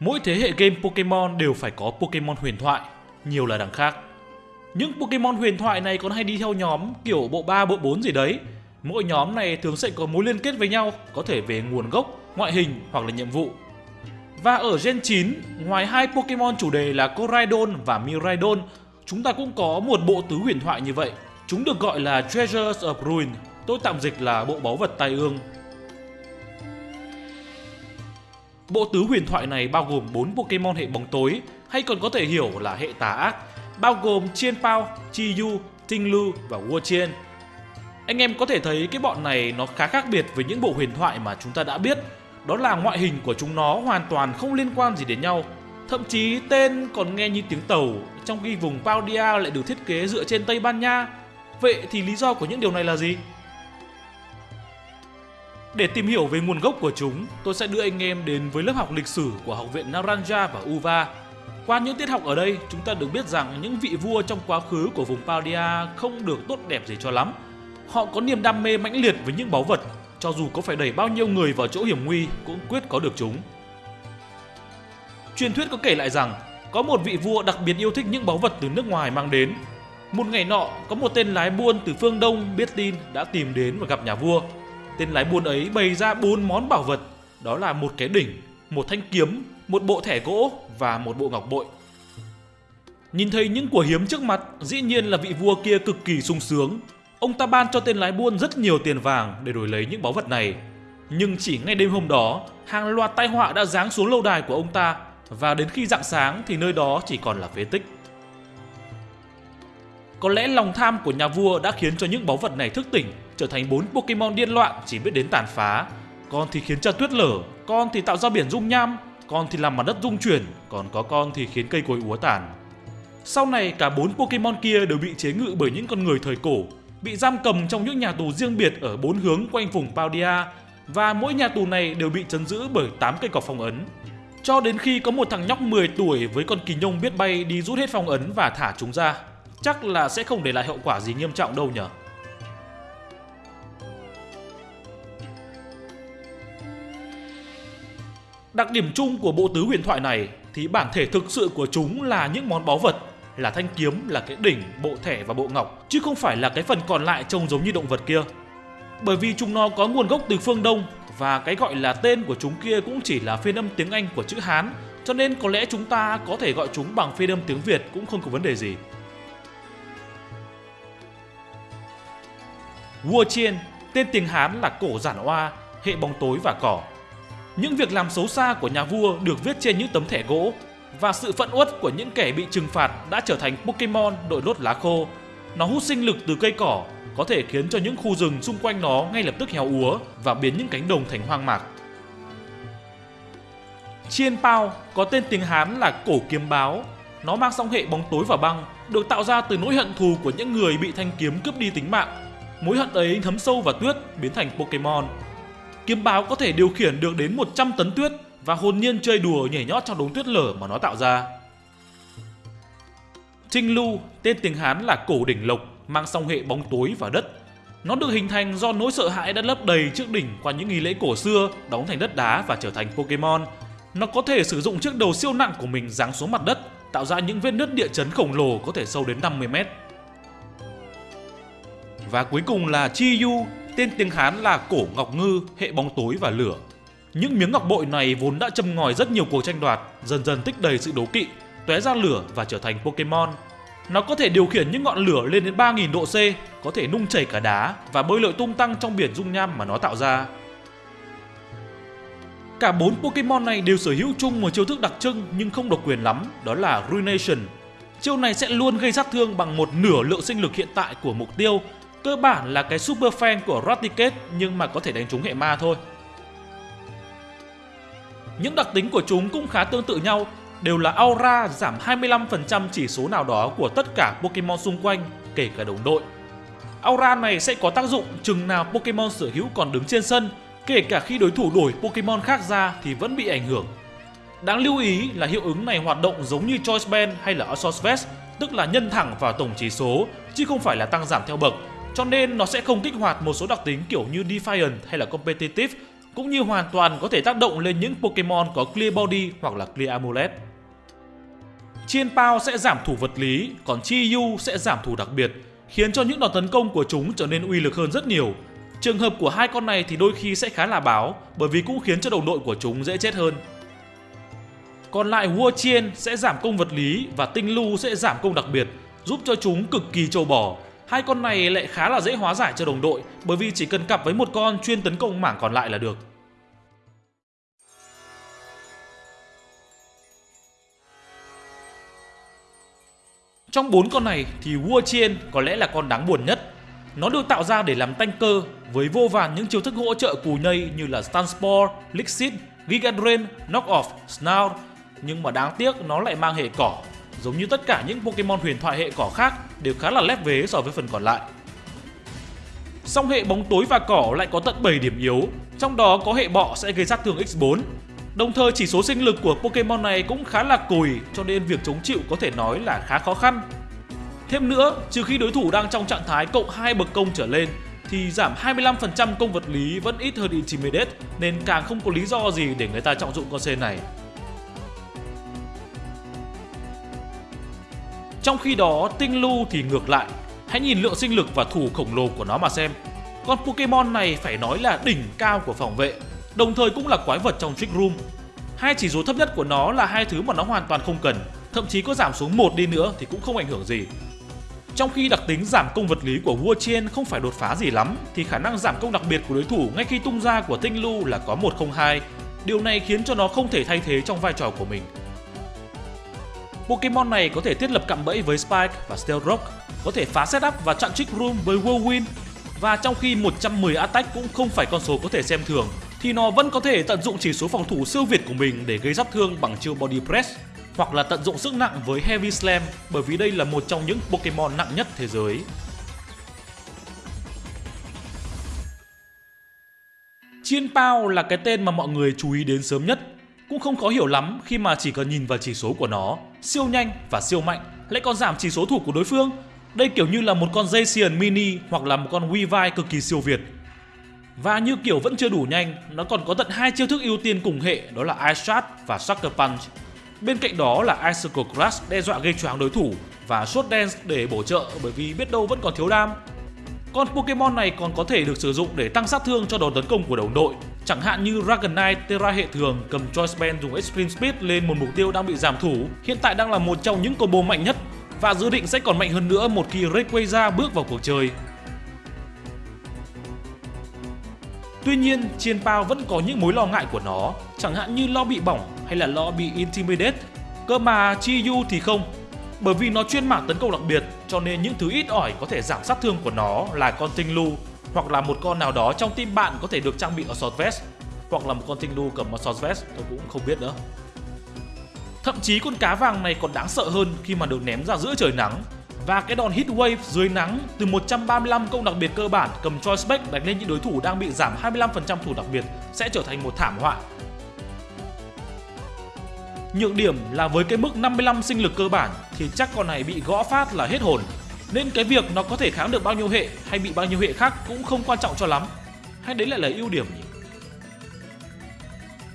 Mỗi thế hệ game Pokemon đều phải có Pokemon huyền thoại, nhiều là đằng khác. Những Pokemon huyền thoại này còn hay đi theo nhóm kiểu bộ 3, bộ 4 gì đấy. Mỗi nhóm này thường sẽ có mối liên kết với nhau, có thể về nguồn gốc, ngoại hình hoặc là nhiệm vụ. Và ở Gen 9, ngoài hai Pokemon chủ đề là Coraidon và Miraidon, chúng ta cũng có một bộ tứ huyền thoại như vậy. Chúng được gọi là Treasures of Ruin, tôi tạm dịch là bộ báu vật tai ương. Bộ tứ huyền thoại này bao gồm 4 Pokemon hệ bóng tối, hay còn có thể hiểu là hệ tà ác, bao gồm Chien Pao, Chi Yu, Tinh Lu và Wuchien. Anh em có thể thấy cái bọn này nó khá khác biệt với những bộ huyền thoại mà chúng ta đã biết. Đó là ngoại hình của chúng nó hoàn toàn không liên quan gì đến nhau. Thậm chí tên còn nghe như tiếng tàu, trong khi vùng Paldia lại được thiết kế dựa trên Tây Ban Nha. Vậy thì lý do của những điều này là gì? Để tìm hiểu về nguồn gốc của chúng, tôi sẽ đưa anh em đến với lớp học lịch sử của Học viện Naranja và Uva. Qua những tiết học ở đây, chúng ta được biết rằng những vị vua trong quá khứ của vùng Paldia không được tốt đẹp gì cho lắm. Họ có niềm đam mê mãnh liệt với những báu vật, cho dù có phải đẩy bao nhiêu người vào chỗ hiểm nguy cũng quyết có được chúng. Truyền thuyết có kể lại rằng, có một vị vua đặc biệt yêu thích những báu vật từ nước ngoài mang đến. Một ngày nọ, có một tên lái buôn từ phương Đông biết tin đã tìm đến và gặp nhà vua. Tên lái buôn ấy bày ra bốn món bảo vật, đó là một cái đỉnh, một thanh kiếm, một bộ thẻ gỗ và một bộ ngọc bội. Nhìn thấy những của hiếm trước mặt, dĩ nhiên là vị vua kia cực kỳ sung sướng. Ông ta ban cho tên lái buôn rất nhiều tiền vàng để đổi lấy những báu vật này. Nhưng chỉ ngay đêm hôm đó, hàng loạt tai họa đã giáng xuống lâu đài của ông ta và đến khi rạng sáng thì nơi đó chỉ còn là phế tích. Có lẽ lòng tham của nhà vua đã khiến cho những báu vật này thức tỉnh, trở thành bốn Pokemon điên loạn chỉ biết đến tàn phá. Con thì khiến cho tuyết lở, con thì tạo ra biển dung nham, con thì làm mặt đất rung chuyển, còn có con thì khiến cây cối úa tàn. Sau này cả bốn Pokemon kia đều bị chế ngự bởi những con người thời cổ, bị giam cầm trong những nhà tù riêng biệt ở bốn hướng quanh vùng Paldia và mỗi nhà tù này đều bị chấn giữ bởi 8 cây cọc phong ấn. Cho đến khi có một thằng nhóc 10 tuổi với con kỳ nhông biết bay đi rút hết phong ấn và thả chúng ra. Chắc là sẽ không để lại hậu quả gì nghiêm trọng đâu nhỉ. Đặc điểm chung của bộ tứ huyền thoại này thì bản thể thực sự của chúng là những món báu vật, là thanh kiếm, là cái đỉnh, bộ thẻ và bộ ngọc, chứ không phải là cái phần còn lại trông giống như động vật kia. Bởi vì chúng nó có nguồn gốc từ phương Đông và cái gọi là tên của chúng kia cũng chỉ là phiên âm tiếng Anh của chữ Hán, cho nên có lẽ chúng ta có thể gọi chúng bằng phiên âm tiếng Việt cũng không có vấn đề gì. Vua Chiên, tên tiếng Hán là cổ giản oa, hệ bóng tối và cỏ. Những việc làm xấu xa của nhà vua được viết trên những tấm thẻ gỗ và sự phẫn uất của những kẻ bị trừng phạt đã trở thành Pokemon đội lốt lá khô. Nó hút sinh lực từ cây cỏ, có thể khiến cho những khu rừng xung quanh nó ngay lập tức héo úa và biến những cánh đồng thành hoang mạc. Chiên Pao có tên tiếng Hán là cổ kiếm báo. Nó mang song hệ bóng tối và băng, được tạo ra từ nỗi hận thù của những người bị thanh kiếm cướp đi tính mạng. Mối hận ấy thấm sâu vào tuyết, biến thành Pokemon. Kiếm báo có thể điều khiển được đến 100 tấn tuyết và hồn nhiên chơi đùa nhảy nhót trong đống tuyết lở mà nó tạo ra. Trinh Lu, tên tiếng Hán là cổ đỉnh lộc, mang song hệ bóng tối và đất. Nó được hình thành do nỗi sợ hãi đã lấp đầy trước đỉnh qua những nghi lễ cổ xưa, đóng thành đất đá và trở thành Pokemon. Nó có thể sử dụng chiếc đầu siêu nặng của mình giáng xuống mặt đất, tạo ra những vết nứt địa chấn khổng lồ có thể sâu đến 50 mét. Và cuối cùng là Chi Yu, tên tiếng Hán là cổ ngọc ngư, hệ bóng tối và lửa. Những miếng ngọc bội này vốn đã châm ngòi rất nhiều cuộc tranh đoạt, dần dần tích đầy sự đố kỵ, tóe ra lửa và trở thành Pokemon. Nó có thể điều khiển những ngọn lửa lên đến 3.000 độ C, có thể nung chảy cả đá và bơi lội tung tăng trong biển dung nham mà nó tạo ra. Cả bốn Pokemon này đều sở hữu chung một chiêu thức đặc trưng nhưng không độc quyền lắm, đó là Ruination. Chiêu này sẽ luôn gây sát thương bằng một nửa lượng sinh lực hiện tại của mục tiêu Cơ bản là cái super fan của Raticate nhưng mà có thể đánh trúng hệ ma thôi. Những đặc tính của chúng cũng khá tương tự nhau, đều là aura giảm 25% chỉ số nào đó của tất cả Pokemon xung quanh, kể cả đồng đội. Aura này sẽ có tác dụng chừng nào Pokemon sở hữu còn đứng trên sân, kể cả khi đối thủ đổi Pokemon khác ra thì vẫn bị ảnh hưởng. Đáng lưu ý là hiệu ứng này hoạt động giống như Choice Band hay là Assault Vest, tức là nhân thẳng vào tổng chỉ số, chứ không phải là tăng giảm theo bậc, cho nên nó sẽ không kích hoạt một số đặc tính kiểu như Defiant hay là Competitive, cũng như hoàn toàn có thể tác động lên những Pokemon có Clear Body hoặc là Clear Amulet. Chien Pao sẽ giảm thủ vật lý, còn Chi Yu sẽ giảm thủ đặc biệt, khiến cho những đòn tấn công của chúng trở nên uy lực hơn rất nhiều. Trường hợp của hai con này thì đôi khi sẽ khá là báo, bởi vì cũng khiến cho đồng đội của chúng dễ chết hơn. Còn lại Hua Chien sẽ giảm công vật lý và Tinh Lu sẽ giảm công đặc biệt, giúp cho chúng cực kỳ trâu bò. Hai con này lại khá là dễ hóa giải cho đồng đội bởi vì chỉ cần cặp với một con chuyên tấn công mảng còn lại là được. Trong bốn con này thì Hua Chien có lẽ là con đáng buồn nhất. Nó được tạo ra để làm tanh cơ với vô vàn những chiêu thức hỗ trợ cù nhây như là Stun Spore, Gigadrain, Giga Drain, Knock Off, Snout nhưng mà đáng tiếc nó lại mang hệ cỏ. Giống như tất cả những Pokemon huyền thoại hệ cỏ khác đều khá là lép vế so với phần còn lại. Song hệ bóng tối và cỏ lại có tận 7 điểm yếu, trong đó có hệ bọ sẽ gây sát thương x4. Đồng thời chỉ số sinh lực của Pokemon này cũng khá là cùi cho nên việc chống chịu có thể nói là khá khó khăn. Thêm nữa, trừ khi đối thủ đang trong trạng thái cộng 2 bậc công trở lên thì giảm 25% công vật lý vẫn ít hơn Intimidate nên càng không có lý do gì để người ta trọng dụng con sen này. Trong khi đó, Tinh Lu thì ngược lại. Hãy nhìn lượng sinh lực và thủ khổng lồ của nó mà xem. Con Pokemon này phải nói là đỉnh cao của phòng vệ, đồng thời cũng là quái vật trong Trick Room. Hai chỉ số thấp nhất của nó là hai thứ mà nó hoàn toàn không cần, thậm chí có giảm xuống một đi nữa thì cũng không ảnh hưởng gì. Trong khi đặc tính giảm công vật lý của Vua trên không phải đột phá gì lắm, thì khả năng giảm công đặc biệt của đối thủ ngay khi tung ra của Tinh Lu là có 102. Điều này khiến cho nó không thể thay thế trong vai trò của mình. Pokemon này có thể thiết lập cạm bẫy với Spike và Steel Rock, có thể phá setup và chặn Trick Room với Whirlwind. Và trong khi 110 attack cũng không phải con số có thể xem thường, thì nó vẫn có thể tận dụng chỉ số phòng thủ siêu việt của mình để gây sát thương bằng chiêu Body Press hoặc là tận dụng sức nặng với Heavy Slam bởi vì đây là một trong những Pokemon nặng nhất thế giới. Chiên Pao là cái tên mà mọi người chú ý đến sớm nhất cũng không khó hiểu lắm khi mà chỉ cần nhìn vào chỉ số của nó, siêu nhanh và siêu mạnh, lại còn giảm chỉ số thủ của đối phương. Đây kiểu như là một con dây mini hoặc là một con Weavile cực kỳ siêu việt. Và như kiểu vẫn chưa đủ nhanh, nó còn có tận hai chiêu thức ưu tiên cùng hệ đó là Ice Shot và Sucker Punch. Bên cạnh đó là Icicle Crush đe dọa gây choáng đối thủ và Shot Dance để bổ trợ bởi vì biết đâu vẫn còn thiếu đam. Con Pokemon này còn có thể được sử dụng để tăng sát thương cho đòn tấn công của đồng đội Chẳng hạn như Dragonite Terra hệ thường cầm Choice Band dùng Extreme Speed lên một mục tiêu đang bị giảm thủ, hiện tại đang là một trong những combo mạnh nhất và dự định sẽ còn mạnh hơn nữa một khi Rayquaza bước vào cuộc chơi. Tuy nhiên, Chien Pao vẫn có những mối lo ngại của nó, chẳng hạn như lo bị bỏng hay là lo bị Intimidate. Cơ mà Chi Yu thì không, bởi vì nó chuyên mảng tấn công đặc biệt cho nên những thứ ít ỏi có thể giảm sát thương của nó là con tinh lu hoặc là một con nào đó trong team bạn có thể được trang bị Assault Vest, hoặc là một con tinh đu cầm Assault Vest, tôi cũng không biết nữa. Thậm chí con cá vàng này còn đáng sợ hơn khi mà được ném ra giữa trời nắng và cái đòn hit wave dưới nắng từ 135 công đặc biệt cơ bản cầm choice back đánh lên những đối thủ đang bị giảm 25% thủ đặc biệt sẽ trở thành một thảm họa. Nhược điểm là với cái mức 55 sinh lực cơ bản thì chắc con này bị gõ phát là hết hồn nên cái việc nó có thể kháng được bao nhiêu hệ hay bị bao nhiêu hệ khác cũng không quan trọng cho lắm. Hay đấy lại là ưu điểm nhỉ?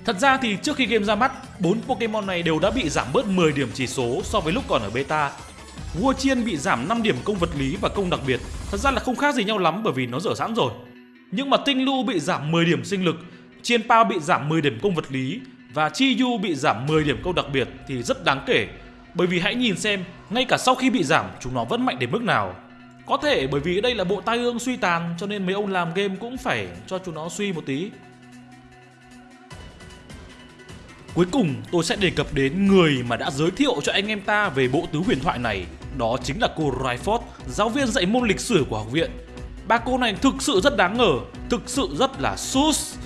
Thật ra thì trước khi game ra mắt, bốn Pokemon này đều đã bị giảm bớt 10 điểm chỉ số so với lúc còn ở beta. Vua Chiên bị giảm 5 điểm công vật lý và công đặc biệt, thật ra là không khác gì nhau lắm bởi vì nó dở sẵn rồi. Nhưng mà Tinh Lu bị giảm 10 điểm sinh lực, Chiên Pao bị giảm 10 điểm công vật lý và Chi Yu bị giảm 10 điểm công đặc biệt thì rất đáng kể bởi vì hãy nhìn xem, ngay cả sau khi bị giảm, chúng nó vẫn mạnh đến mức nào. Có thể bởi vì đây là bộ tai ương suy tàn cho nên mấy ông làm game cũng phải cho chúng nó suy một tí. Cuối cùng tôi sẽ đề cập đến người mà đã giới thiệu cho anh em ta về bộ tứ huyền thoại này Đó chính là cô Ryford, giáo viên dạy môn lịch sử của học viện Ba cô này thực sự rất đáng ngờ, thực sự rất là sus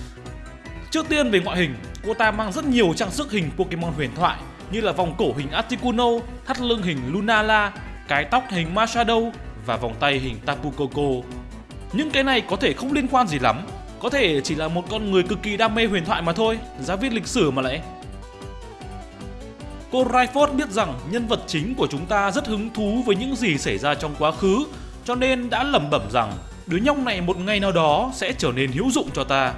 Trước tiên về ngoại hình, cô ta mang rất nhiều trang sức hình Pokemon huyền thoại như là vòng cổ hình Articuno, thắt lưng hình Lunala, cái tóc hình Machado và vòng tay hình Tapu Koko. Những cái này có thể không liên quan gì lắm, có thể chỉ là một con người cực kỳ đam mê huyền thoại mà thôi, giá viết lịch sử mà lại. Cô Ryford biết rằng nhân vật chính của chúng ta rất hứng thú với những gì xảy ra trong quá khứ, cho nên đã lẩm bẩm rằng đứa nhóc này một ngày nào đó sẽ trở nên hữu dụng cho ta.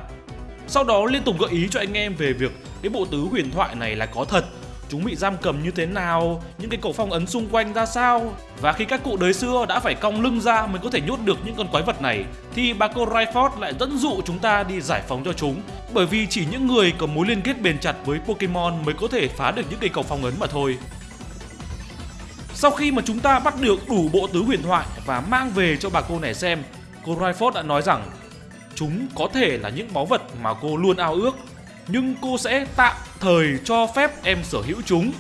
Sau đó liên tục gợi ý cho anh em về việc cái bộ tứ huyền thoại này là có thật chúng bị giam cầm như thế nào, những cái cổ phong ấn xung quanh ra sao. Và khi các cụ đời xưa đã phải cong lưng ra mới có thể nhốt được những con quái vật này, thì bà cô Rayford lại dẫn dụ chúng ta đi giải phóng cho chúng. Bởi vì chỉ những người có mối liên kết bền chặt với Pokemon mới có thể phá được những cây cầu phong ấn mà thôi. Sau khi mà chúng ta bắt được đủ bộ tứ huyền thoại và mang về cho bà cô này xem, cô Rayford đã nói rằng chúng có thể là những báu vật mà cô luôn ao ước nhưng cô sẽ tạm thời cho phép em sở hữu chúng.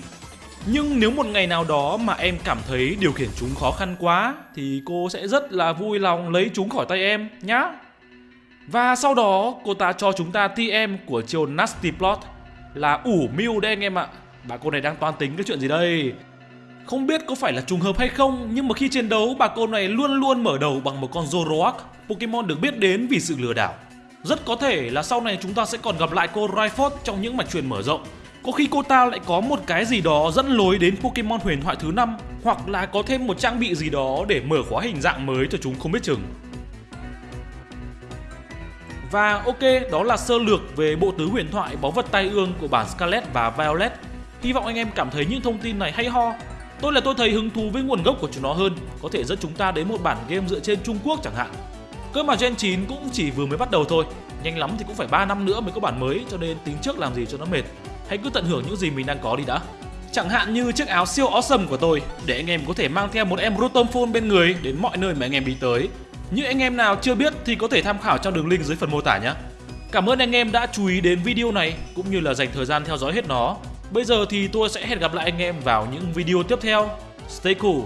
Nhưng nếu một ngày nào đó mà em cảm thấy điều khiển chúng khó khăn quá, thì cô sẽ rất là vui lòng lấy chúng khỏi tay em nhá. Và sau đó, cô ta cho chúng ta TM của chiều Nasty Plot, là ủ mưu đấy anh em ạ. Bà cô này đang toan tính cái chuyện gì đây? Không biết có phải là trùng hợp hay không, nhưng mà khi chiến đấu, bà cô này luôn luôn mở đầu bằng một con Zoroark Pokemon được biết đến vì sự lừa đảo rất có thể là sau này chúng ta sẽ còn gặp lại cô Rayford trong những mạch truyền mở rộng. Có khi cô ta lại có một cái gì đó dẫn lối đến Pokemon huyền thoại thứ năm hoặc là có thêm một trang bị gì đó để mở khóa hình dạng mới cho chúng không biết chừng. Và ok, đó là sơ lược về bộ tứ huyền thoại báu vật tai ương của bản Scarlet và Violet. Hy vọng anh em cảm thấy những thông tin này hay ho. Tôi là tôi thấy hứng thú với nguồn gốc của chúng nó hơn, có thể dẫn chúng ta đến một bản game dựa trên Trung Quốc chẳng hạn. Cơ mà Gen 9 cũng chỉ vừa mới bắt đầu thôi. Nhanh lắm thì cũng phải 3 năm nữa mới có bản mới, Cho nên tính trước làm gì cho nó mệt. Hãy cứ tận hưởng những gì mình đang có đi đã. Chẳng hạn như chiếc áo siêu awesome của tôi, Để anh em có thể mang theo một em Rotom Phone bên người Đến mọi nơi mà anh em đi tới. Như anh em nào chưa biết thì có thể tham khảo trong đường link dưới phần mô tả nhé. Cảm ơn anh em đã chú ý đến video này, Cũng như là dành thời gian theo dõi hết nó. Bây giờ thì tôi sẽ hẹn gặp lại anh em vào những video tiếp theo. Stay cool.